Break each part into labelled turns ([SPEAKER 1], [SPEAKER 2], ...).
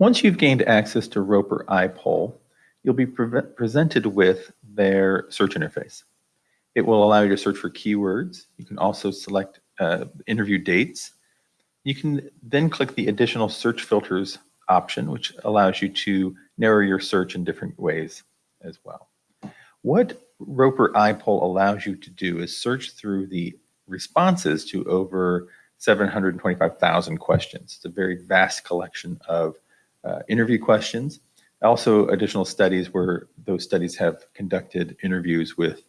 [SPEAKER 1] Once you've gained access to Roper iPoll, you'll be pre presented with their search interface. It will allow you to search for keywords. You can also select uh, interview dates. You can then click the additional search filters option, which allows you to narrow your search in different ways as well. What Roper iPoll allows you to do is search through the responses to over 725,000 questions. It's a very vast collection of uh, interview questions. Also, additional studies where those studies have conducted interviews with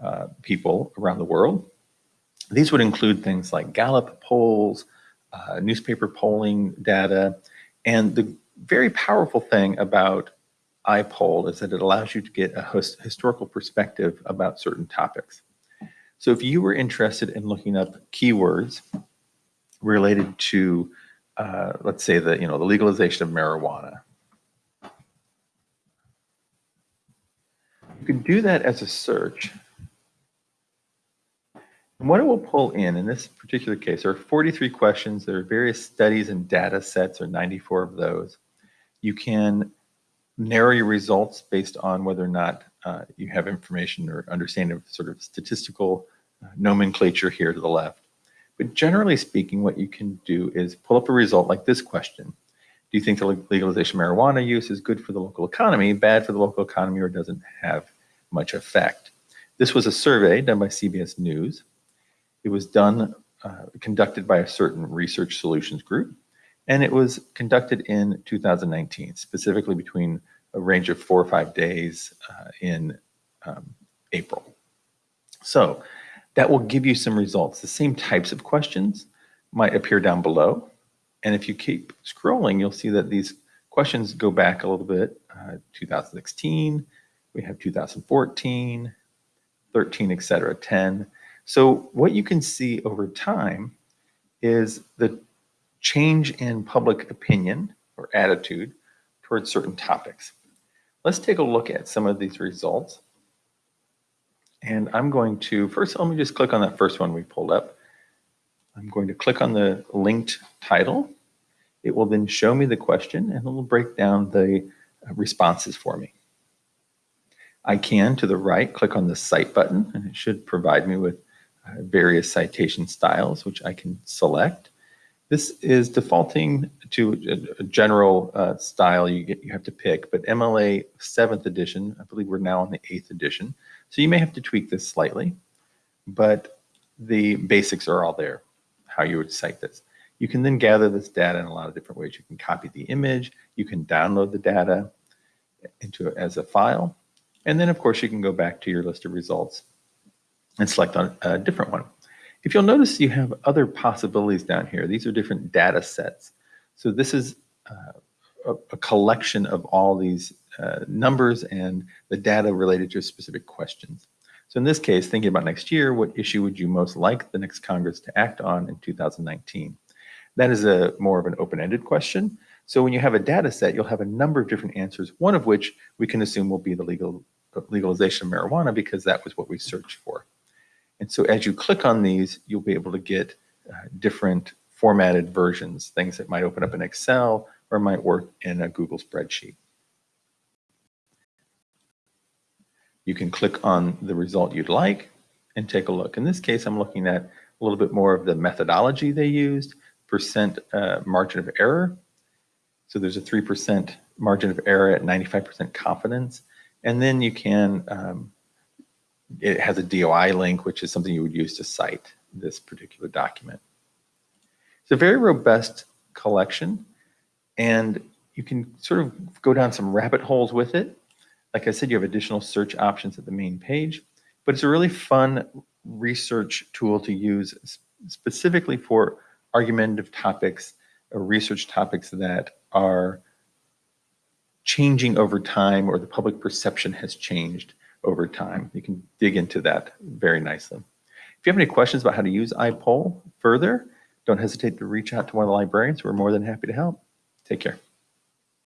[SPEAKER 1] uh, people around the world. These would include things like Gallup polls, uh, newspaper polling data, and the very powerful thing about iPoll is that it allows you to get a historical perspective about certain topics. So if you were interested in looking up keywords related to, uh, let's say the, you know, the legalization of marijuana, you can do that as a search. And what it will pull in, in this particular case, there are 43 questions. There are various studies and data sets, or 94 of those. You can narrow your results based on whether or not uh, you have information or understanding of sort of statistical uh, nomenclature here to the left. But generally speaking, what you can do is pull up a result like this question. Do you think the legalization of marijuana use is good for the local economy, bad for the local economy, or doesn't have much effect? This was a survey done by CBS News. It was done, uh, conducted by a certain research solutions group, and it was conducted in 2019, specifically between a range of four or five days uh, in um, April. So that will give you some results. The same types of questions might appear down below. And if you keep scrolling, you'll see that these questions go back a little bit. Uh, 2016, we have 2014, 13, et cetera, 10. So what you can see over time is the change in public opinion or attitude towards certain topics. Let's take a look at some of these results. And I'm going to, first let me just click on that first one we pulled up. I'm going to click on the linked title. It will then show me the question and it will break down the responses for me. I can, to the right, click on the Cite button and it should provide me with uh, various citation styles, which I can select. This is defaulting to a, general uh, style you get you have to pick, but MLA 7th edition, I believe we're now on the 8th edition, so you may have to tweak this slightly, but the basics are all there, how you would cite this. You can then gather this data in a lot of different ways. You can copy the image, you can download the data into as a file, and then of course you can go back to your list of results and select on a different one. If you'll notice, you have other possibilities down here. These are different data sets. So this is uh, a, a, collection of all these uh, numbers and the data related to specific questions. So in this case, thinking about next year, what issue would you most like the next Congress to act on in 2019? That is a more of an open-ended question. So when you have a data set, you'll have a number of different answers, one of which we can assume will be the legal legalization of marijuana because that was what we searched for. So as you click on these, you'll be able to get uh, different formatted versions, things that might open up in Excel or might work in a Google spreadsheet. You can click on the result you'd like and take a look. In this case, I'm looking at a little bit more of the methodology they used, percent uh, margin of error. So there's a 3% margin of error at 95% confidence. And then you can um, it has a DOI link, which is something you would use to cite this particular document. It's a very robust collection, and you can sort of go down some rabbit holes with it. Like I said, you have additional search options at the main page, but it's a really fun research tool to use specifically for argumentative topics or research topics that are changing over time or the public perception has changed over time. You can dig into that very nicely. If you have any questions about how to use iPoll further, don't hesitate to reach out to one of the librarians. We're more than happy to help. Take care.